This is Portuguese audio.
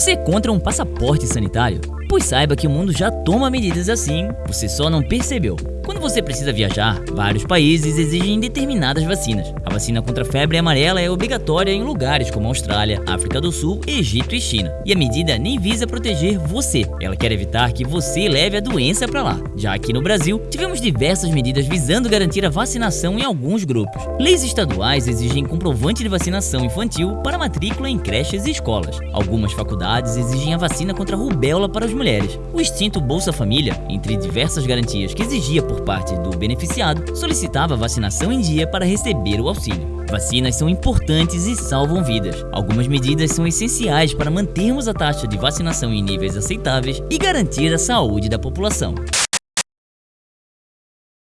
Você é contra um passaporte sanitário? Pois saiba que o mundo já toma medidas assim, você só não percebeu. Quando você precisa viajar, vários países exigem determinadas vacinas. A vacina contra a febre amarela é obrigatória em lugares como Austrália, África do Sul, Egito e China. E a medida nem visa proteger você, ela quer evitar que você leve a doença para lá. Já aqui no Brasil, tivemos diversas medidas visando garantir a vacinação em alguns grupos. Leis estaduais exigem comprovante de vacinação infantil para matrícula em creches e escolas. Algumas faculdades exigem a vacina contra a rubéola para as mulheres. O extinto Bolsa Família, entre diversas garantias que exigia por parte do beneficiado, solicitava vacinação em dia para receber o auxílio. Vacinas são importantes e salvam vidas. Algumas medidas são essenciais para mantermos a taxa de vacinação em níveis aceitáveis e garantir a saúde da população.